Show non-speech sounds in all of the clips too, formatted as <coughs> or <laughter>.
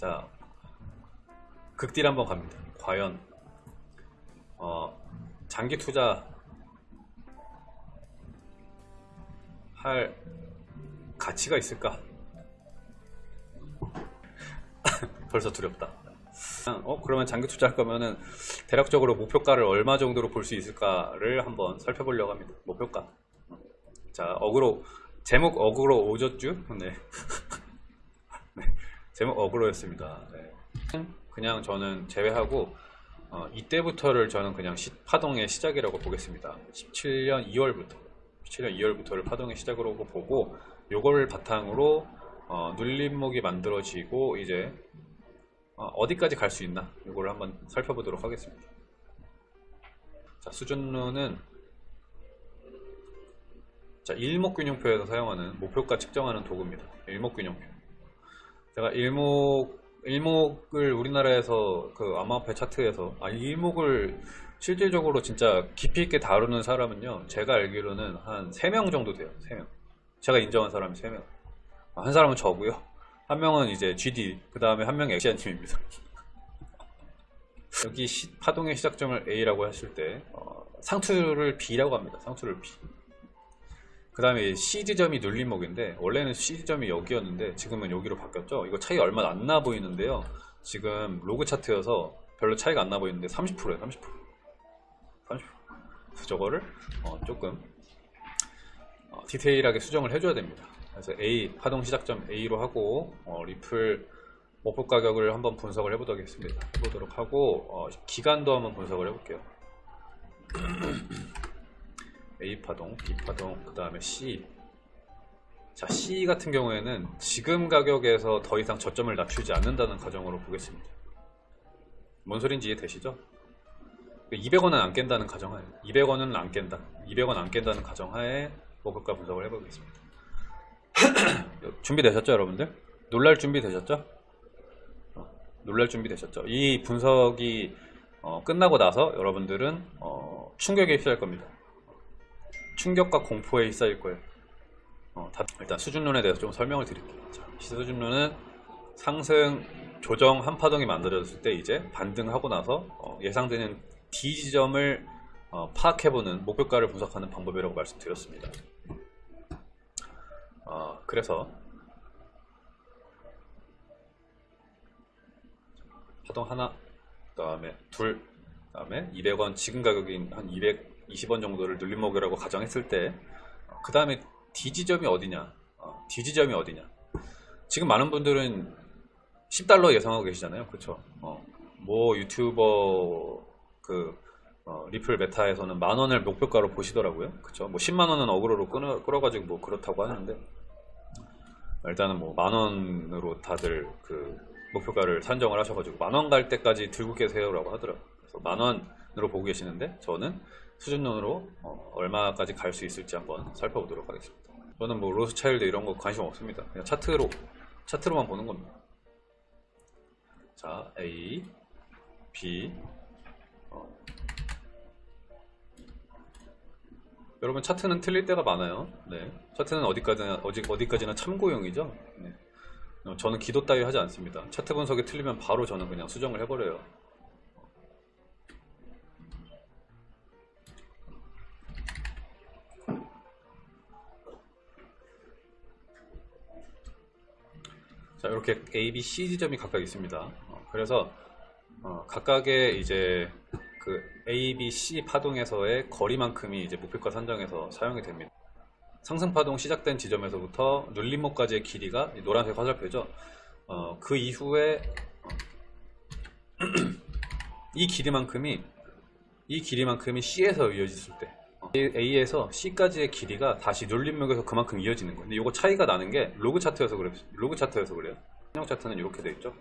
자, 극딜 한번 갑니다. 과연 어, 장기 투자 할 가치가 있을까? <laughs> 벌써 두렵다. 어 그러면 장기 투자할 거면은 대략적으로 목표가를 얼마 정도로 볼 수 있을까를 한번 살펴보려고 합니다. 목표가. 자 어그로 제목 어그로 오졌쥬? 네. <laughs> 네. 제목 어그로였습니다. 네. 그냥 저는 제외하고 어, 이때부터를 저는 그냥 시- 파동의 시작이라고 보겠습니다. 17년 2월부터 17년 2월부터를 파동의 시작으로 보고 요걸 바탕으로 어, 눌림목이 만들어지고 이제 어, 디까지 갈 수 있나 이걸 한번 살펴보도록 하겠습니다. 자 수준론은 자 일목균형표에서 사용하는 목표가 측정하는 도구입니다. 일목균형표. 제가 일목 일목을 우리나라에서 그 암호화폐 차트에서 아 일목을 실질적으로 진짜 깊이 있게 다루는 사람은요 제가 알기로는 한 3명 정도 돼요 3명. 제가 인정한 사람이 3명. 아, 한 사람은 저고요. 한 명은 이제 GD 그 다음에 한 명이 엑시아님입니다. 여기 시- 파동의 시작점을 A라고 하실 때 어, 상투를 B라고 합니다 상투를 B 그 다음에 C 지점이 눌림목인데 원래는 C 지점이 여기였는데 지금은 여기로 바뀌었죠. 이거 차이 얼마 안 나 보이는데요. 지금 로그 차트여서 별로 차이가 안 나 보이는데 30%에요 30% 30% 그래서 저거를 어, 조금 어, 디테일하게 수정을 해줘야 됩니다. 그래서 A 파동 시작점 A로 하고 어, 리플 목표 가격을 한번 분석을 해보도록 하겠습니다. 해보도록 하고 어, 기간도 한번 분석을 해볼게요 <clears throat> A 파동, B 파동, 그 다음에 C. 자, C 같은 경우에는 지금 가격에서 더 이상 저점을 낮추지 않는다는 가정으로 보겠습니다. 뭔 소린지 이해되시죠? 200원은 안 깬다는 가정하에 200원은 안 깬다. 200원 안 깬다는 가정하에 목표가 분석을 해보겠습니다. <clears throat> 준비되셨죠, 여러분들? 놀랄 준비 되셨죠? 어, 놀랄 준비 되셨죠? 이 분석이 어, 끝나고 나서 여러분들은 어, 충격에 휩싸일 겁니다. 충격과 공포에 휩싸일 거예요. 어, 다- 일단 수준론에 대해서 좀 설명을 드릴게요. 자, 수준론은 상승 조정 한 파동이 만들어졌을 때 이제 반등하고 나서 어, 예상되는 D 지점을 어, 파악해보는 목표가를 분석하는 방법이라고 말씀드렸습니다. 어, 그래서 파동 하나, 그 다음에 둘, 그 다음에 200원 지금 가격인 한 220원 정도를 눌림목이라고 가정했을 때 그 다음에 D 지점이 어디냐? 어, D 지점이 어디냐? 지금 많은 분들은 10달러 예상하고 계시잖아요. 그쵸 어, 뭐 유튜버 그 어, 리플 메타에서는 만원을 목표가로 보시더라고요. 그쵸 뭐 10만원은 어그로로 끌어, 끌어가지고 뭐 그렇다고 하는데 일단은 뭐 만원으로 다들 그 목표가를 산정을 하셔가지고 만원 갈 때까지 들고 계세요라고 하더라고요. 그래서 만원으로 보고 계시는데 저는 수준론으로 어, 얼마까지 갈 수 있을지 한번 살펴보도록 하겠습니다. 저는 뭐 로스차일드 이런 거 관심 없습니다. 그냥 차트로 차트로만 보는 겁니다. 자, A, B. 어. 여러분 차트는 틀릴 때가 많아요. 네, 차트는 어디까지나 어디 어디까지나 참고용이죠. 네. 어, 저는 기도 따위 하지 않습니다. 차트 분석이 틀리면 바로 저는 그냥 수정을 해버려요. 자 이렇게 A, B, C 지점이 각각 있습니다. 어, 그래서 어, 각각의 이제 그 A, B, C 파동에서의 거리만큼이 이제 목표가 산정에서 사용이 됩니다. 상승 파동 시작된 지점에서부터 눌림목까지의 길이가 이 노란색 화살표죠. 어, 그 이후에 어, <clears throat> 이 길이만큼이 이 길이만큼이 C에서 이어졌을 때 어, A에서 C까지의 길이가 다시 눌림목에서 그만큼 이어지는 거예요. 근데 이거 차이가 나는 게 로그 차트여서 그래요. 로그 차트여서 그래요. 선형 차트는 이렇게 돼 있죠.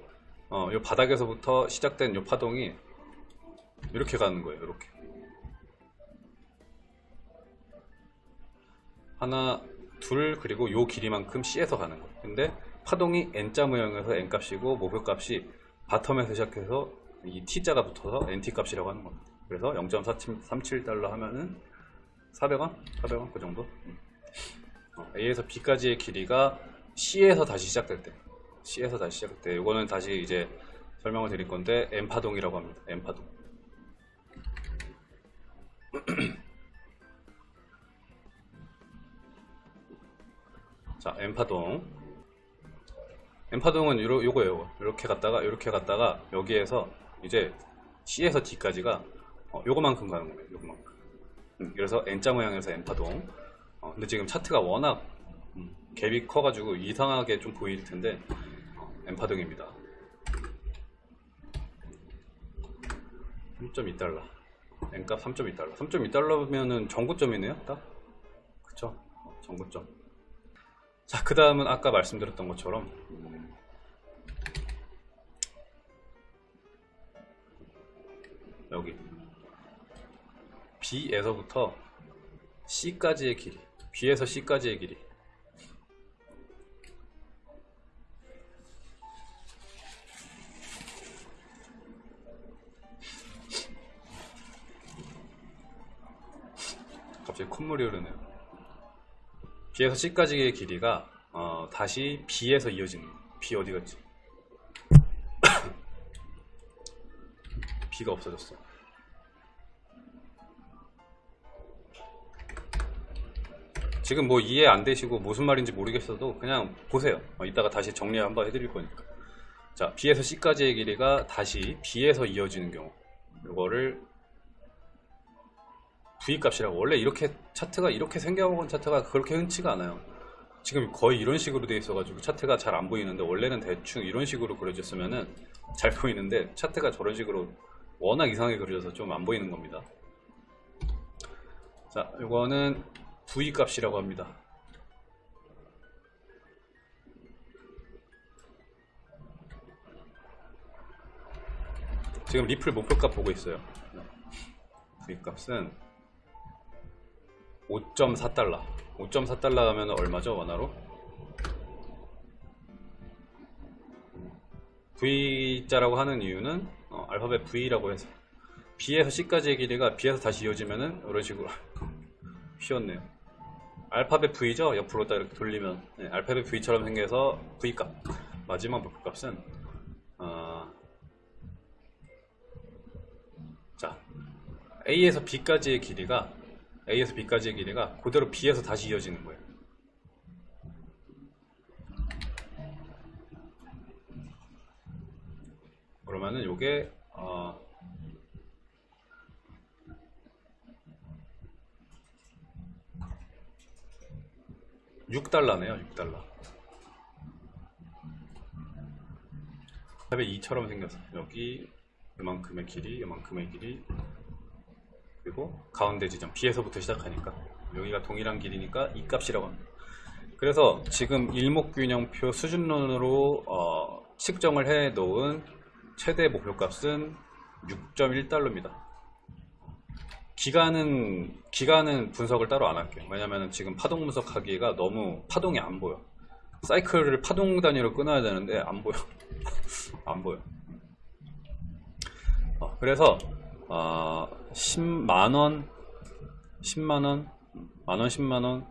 어, 이 바닥에서부터 시작된 이 파동이 이렇게 가는 거예요. 이렇게 하나, 둘 그리고 요 길이만큼 C에서 가는 거예요. 근데 파동이 N자 모형에서 N 값이고 목표 값이 바텀에서 시작해서 이 T자가 붙어서 NT 값이라고 하는 겁니다. 그래서 0.37달러 하면은 400원? 400원? 그 정도? 음. 어, A에서 B까지의 길이가 C에서 다시 시작될 때 C에서 다시 시작할 때 이거는 다시 이제 설명을 드릴 건데 M파동이라고 합니다. M파동. <clears throat> 자, M파동. M파동은 요러, 요거예요. 이렇게 갔다가 이렇게 갔다가 여기에서 이제 C에서 D까지가 어, 요거만큼 가는 거예요. 요거만큼. 음, 그래서 N자 모양에서 N파동. 어, 근데 지금 차트가 워낙 음, 갭이 커가지고 이상하게 좀 보일 텐데 어, N파동입니다. 3.2달러. N값 3.2달러. 3.2달러면은 정고점이네요, 딱. 그쵸? 어, 정고점. 자, 그 다음은 아까 말씀드렸던 것처럼 음, 여기 B에서부터 C까지의 길이 B에서 C까지의 길이 갑자기 콧물이 흐르네요 B에서 C까지의 길이가 어, 다시 B에서 이어지는. B 어디 갔지? <coughs> B가 없어졌어. 지금 뭐 이해 안 되시고 무슨 말인지 모르겠어도 그냥 보세요. 어, 이따가 다시 정리 한번 해드릴 거니까. 자, B에서 C까지의 길이가 다시 B에서 이어지는 경우. 이거를 V 값이라고. 원래 이렇게 차트가 이렇게 생겨본 차트가 그렇게 흔치가 않아요. 지금 거의 이런 식으로 돼 있어가지고 차트가 잘 안 보이는데 원래는 대충 이런 식으로 그려졌으면은 잘 보이는데 차트가 저런 식으로 워낙 이상하게 그려져서 좀 안 보이는 겁니다. 자, 이거는 V 값이라고 합니다. 지금 리플 목표값 보고 있어요. V 값은 5.4달러. 5.4달러 하면 얼마죠, 원화로? V자라고 하는 이유는 어, 알파벳 V라고 해서 B에서 C까지의 길이가 B에서 다시 이어지면은 이런 식으로 <laughs> 휘었네요. 알파벳 V죠? 옆으로 딱 이렇게 돌리면 네, 알파벳 V처럼 생겨서 V값 마지막 목표값은 어, 자 A에서 B까지의 길이가 A에서 B까지의 길이가 그대로 B에서 다시 이어지는 거예요. 그러면은 요게 어, (6달러네요) (6달러) 탑에 2처럼 생겼어 여기 이만큼의 길이 이만큼의 길이 그리고 가운데 지점 B에서부터 시작하니까 여기가 동일한 길이니까 이 값이라고 합니다. 그래서 지금 일목균형표 수준론으로 어, 측정을 해 놓은 최대 목표값은 6.1달러입니다. 기간은 기간은 분석을 따로 안 할게요. 왜냐면 지금 파동 분석하기가 너무 파동이 안 보여. 사이클을 파동 단위로 끊어야 되는데 안 보여. <laughs> 안 보여. 어, 그래서 어, 10만원 10만원 만원 10만원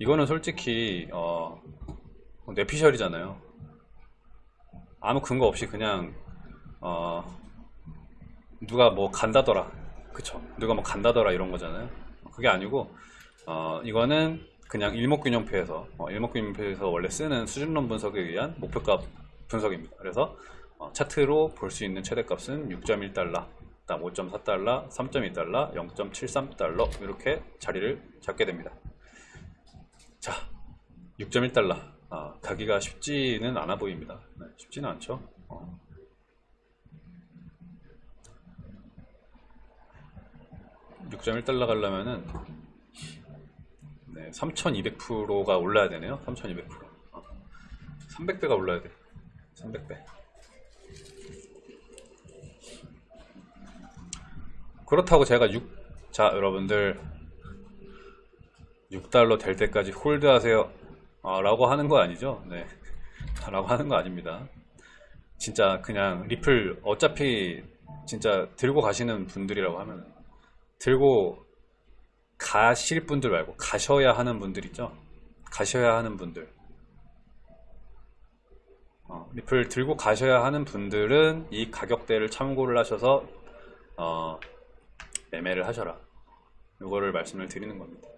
이거는 솔직히 어, 뇌피셜이잖아요 아무 근거 없이 그냥 어, 누가 뭐 간다더라 그쵸 누가 뭐 간다더라 이런 거잖아요 그게 아니고 어, 이거는 그냥 일목균형표에서 어, 일목균형표에서 원래 쓰는 수준론 분석에 의한 목표값 분석입니다 그래서 어, 차트로 볼 수 있는 최대값은 6.1달러 다음 5.4달러, 3.2달러, 0.73달러 이렇게 자리를 잡게 됩니다. 자, 6.1달러 아, 가기가 쉽지는 않아 보입니다. 네, 쉽지는 않죠. 어. (6.1달러) 가려면은 네, 3200%가 올라야 되네요 3200% 어. 300배가 올라야 돼 300배 그렇다고 제가 6, 자, 여러분들 6달러 될 때까지 hold 하세요. 아, 라고 하는 거 아니죠? 네. <laughs> 라고 하는 거 아닙니다. 진짜 그냥 리플 어차피 진짜 들고 가시는 분들이라고 하면 들고 가실 분들 말고 가셔야 하는 분들 있죠? 가셔야 하는 분들. 어, 리플 들고 가셔야 하는 분들은 이 가격대를 참고를 하셔서 어, 매매를 하셔라. 이거를 말씀을 드리는 겁니다.